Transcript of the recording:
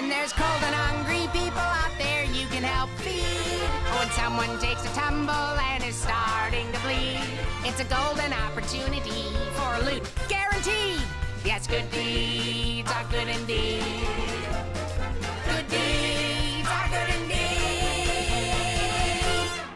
When there's cold and hungry people out there you can help feed. When someone takes a tumble and is starting to bleed, it's a golden opportunity for loot guaranteed. Yes, good deed.